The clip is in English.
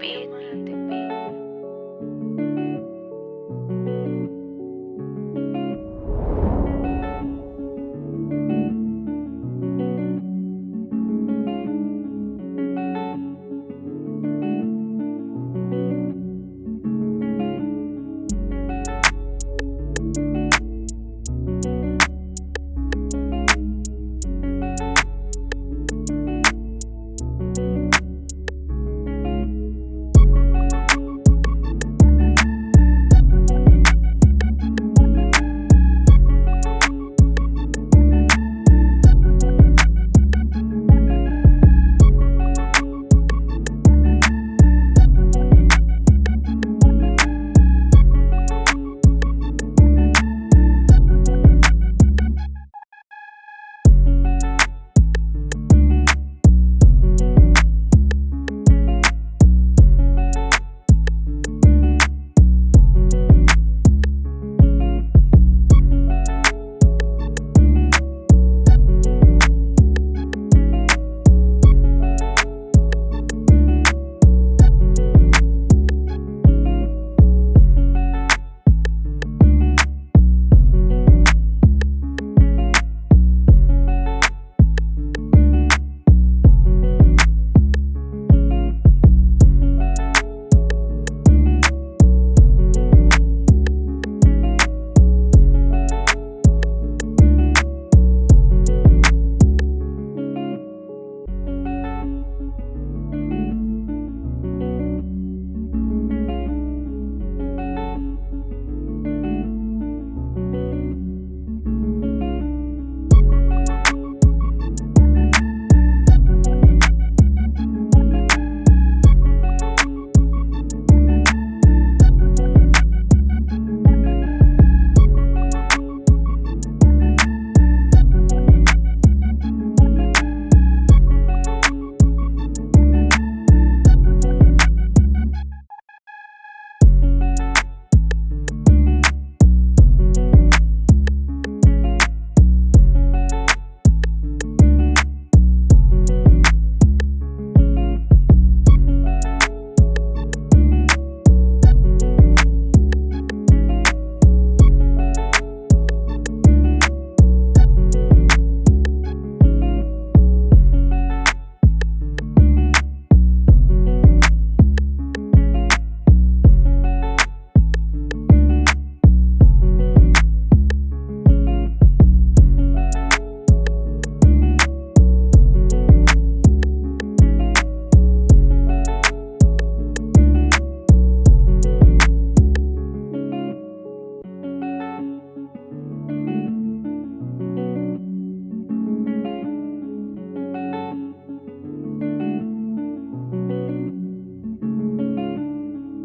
Be.